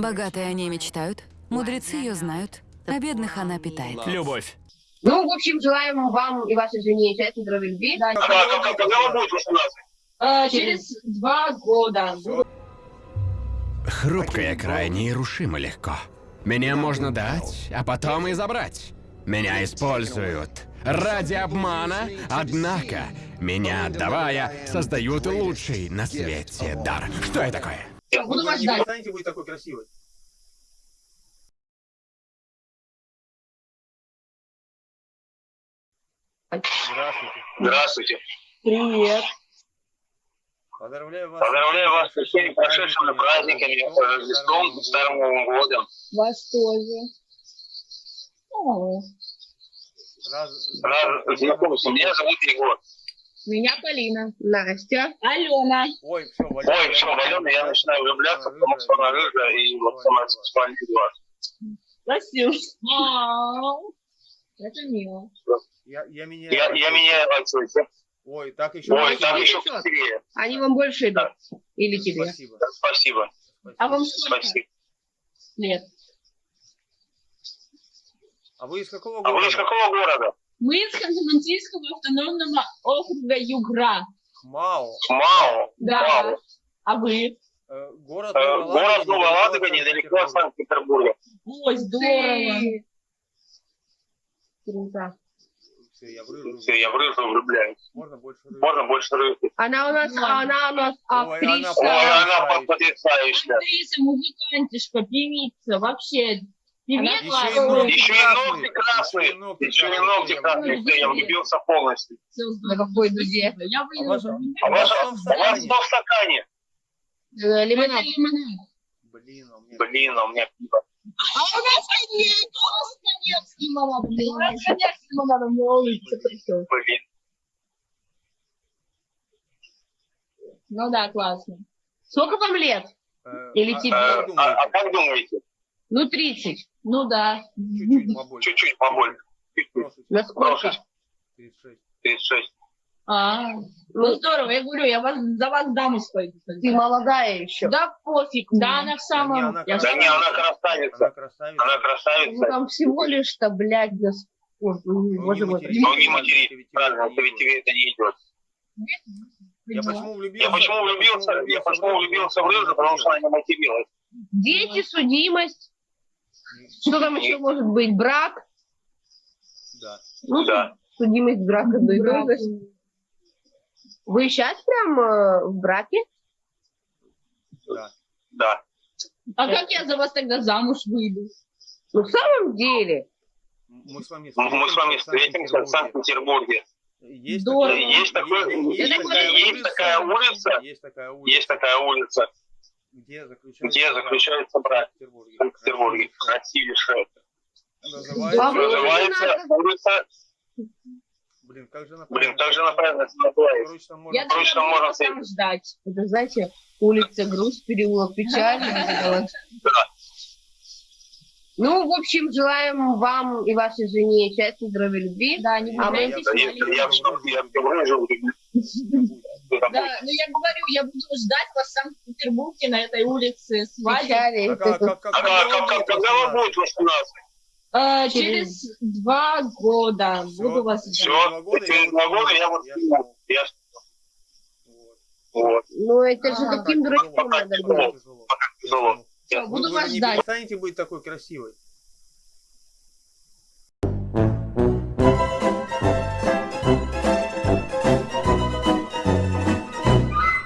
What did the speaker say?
Богатые о ней мечтают, мудрецы ее знают, а бедных она питает. Любовь. Ну, в общем, желаем вам и вашей жене счастья, здоровья, любви. Да, А как- когда вы будете 18? э, через два года. Хрупкое крайне и рушимо легко. Меня можно дать, а потом и забрать. Меня используют ради обмана, однако, меня отдавая, создают лучший на свете дар. Что это такое? Буду вас не ждать. перестанете быть такой красивой. Здравствуйте. Здравствуйте. Привет. Поздравляю вас. Поздравляю вас со всеми прошедшими праздниками, с Рождеством, с Старым Новым годом. Вас тоже. О, Рад знакомиться. Меня зовут Егор. Меня Полина. Настя. Алена. Ой, все, Ой, все, Валена, я начинаю влюбляться, потому что она рыжая и вот сама сексуальный глаз. Спасибо. Это мило. Я, я меняю. Я, я меняю отцовство. Ой, так еще. Ой, там еще красивее. Они вам больше идут? Или тебе? Спасибо. Спасибо. А вам сколько Спасибо. лет? А вы из какого А вы из города? какого города? Мы из Ханты-Мансийского автономного округа Югра. Хмао. Мао. Да. Мао. А вы? Э, Город Э, Новая Город Новая Ладога, недалеко от Санкт-Петербурга. Ой, здорово. Круто. Все, я в рыжую. Все, я в рыжую влюбляюсь. Можно больше рыжую. Можно больше рыжих. Она у нас, она у нас Ой, она актриса. Ой, она потрясающая. Актриса, музыкантишка, певица, вообще. Еще и ногти Еще красные. и ногти Еще и красные. ногти красные. Я влюбился полностью. На какой дуде? Я А А У вас, вас у в стакане? что в стакане? Э, Лимонад. Блин, а у меня... Блин, а у меня пиво. А у нас коньяк, у нас коньяк с лимонадом. У нас коньяк с лимонадом на улице пришел. Блин. Ну да, классно. Сколько вам лет? Э, Или а- тебе? а А, как а- думаете? Ну, 30. Ну да. Чуть-чуть побольше. Чуть-чуть побольше. На сколько? Прошу. 36. 36. А, ну здорово, я говорю, я вас, за вас замуж пойду. Ты молодая еще. Да пофиг, да она в самом... Да не, она я Да не, она красавица. Она красавица. Она Ну, красавица. там всего лишь-то, блядь, для... с- Ой, Ну, не Боже мой. матерись. Ну не Правильно, матери. тебе- тебе Правильно, это ведь тебе это не идет. Я почему влюбился? Я почему влюбился? Я почему влюбился в рыжую, потому что она не материлась. Дети, судимость. Что там еще может быть? Брак? Да. Ну, Да. судимость, брак, одно и. Вы сейчас прям э, в браке? Да. Да. А как я за вас тогда замуж выйду? Ну, в самом деле. Мы с вами Мы с вами встретимся в Санкт-Петербурге. Есть такая- Есть такой- есть есть такая есть такая улица. Есть такая улица. Есть такая улица, Где заключается где заключается брак в Петербурге. в Санкт-Петербурге. Красивейшая. Называется... А Называется улица... Блин, как же она Блин, как же она правильно Я можно... Буду можно там ждать. Это, знаете, улица Грусть, переулок Печаль. Ну, в общем, желаем вам и вашей жене счастья, здоровья, любви. Да, не А мы- влюбляйтесь Да, в я, Алину. я, в шоке, я Да, ну я говорю, я буду ждать вас в Санкт-Петербурге на этой улице. А А как- как- когда вы будете 18? Э, через два года буду вас ждать. Два года через два года я вот-. Я Вот. Ну, это же А, каким так дурачком тяжело, надо тяжело. Я- буду вас же не ждать. перестанете быть такой красивой.